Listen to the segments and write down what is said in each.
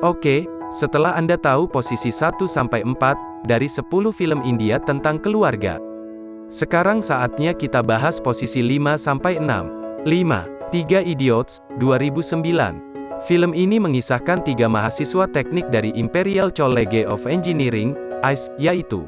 Oke, setelah Anda tahu posisi 1-4 dari 10 film India tentang keluarga. Sekarang saatnya kita bahas posisi 5-6. 5. Tiga Idiots, 2009. Film ini mengisahkan tiga mahasiswa teknik dari Imperial College of Engineering, ICE, yaitu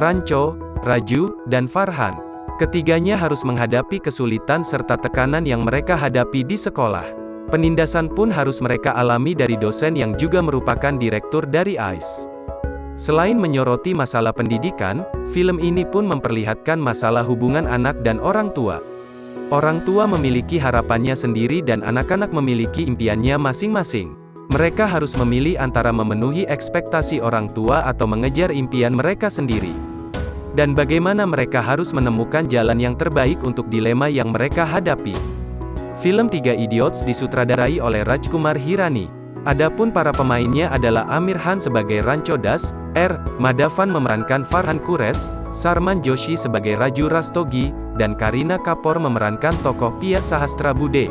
Rancho, Raju, dan Farhan. Ketiganya harus menghadapi kesulitan serta tekanan yang mereka hadapi di sekolah. Penindasan pun harus mereka alami dari dosen yang juga merupakan direktur dari ICE. Selain menyoroti masalah pendidikan, film ini pun memperlihatkan masalah hubungan anak dan orang tua. Orang tua memiliki harapannya sendiri dan anak-anak memiliki impiannya masing-masing. Mereka harus memilih antara memenuhi ekspektasi orang tua atau mengejar impian mereka sendiri. Dan bagaimana mereka harus menemukan jalan yang terbaik untuk dilema yang mereka hadapi. Film Tiga Idiots disutradarai oleh Rajkumar Hirani. Adapun para pemainnya adalah Amir Khan sebagai Rancho Das, R. Madhavan memerankan Farhan Kures, Sarman Joshi sebagai Raju Rastogi, dan Karina Kapoor memerankan tokoh Pia Sahastra Bude.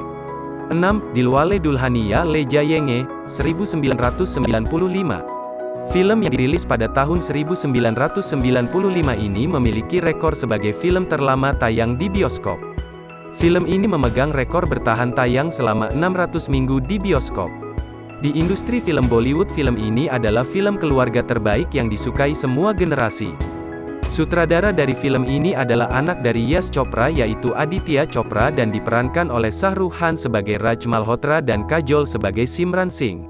6. Dilwale Dulhania Le Jayenge, 1995. Film yang dirilis pada tahun 1995 ini memiliki rekor sebagai film terlama tayang di bioskop. Film ini memegang rekor bertahan tayang selama 600 minggu di bioskop. Di industri film Bollywood film ini adalah film keluarga terbaik yang disukai semua generasi. Sutradara dari film ini adalah anak dari Yash Chopra yaitu Aditya Chopra dan diperankan oleh Shah Rukh Khan sebagai Raj Malhotra dan Kajol sebagai Simran Singh.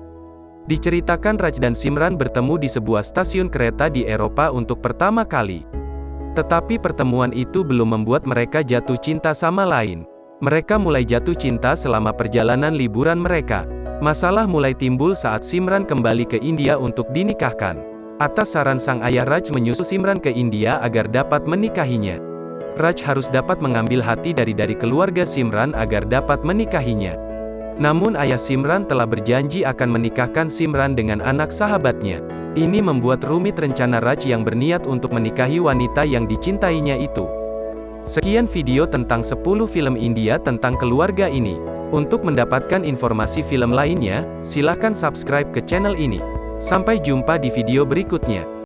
Diceritakan Raj dan Simran bertemu di sebuah stasiun kereta di Eropa untuk pertama kali. Tetapi pertemuan itu belum membuat mereka jatuh cinta sama lain. Mereka mulai jatuh cinta selama perjalanan liburan mereka. Masalah mulai timbul saat Simran kembali ke India untuk dinikahkan. Atas saran sang ayah Raj menyusul Simran ke India agar dapat menikahinya. Raj harus dapat mengambil hati dari dari keluarga Simran agar dapat menikahinya. Namun ayah Simran telah berjanji akan menikahkan Simran dengan anak sahabatnya. Ini membuat rumit rencana Raj yang berniat untuk menikahi wanita yang dicintainya itu. Sekian video tentang 10 film India tentang keluarga ini. Untuk mendapatkan informasi film lainnya, silakan subscribe ke channel ini. Sampai jumpa di video berikutnya.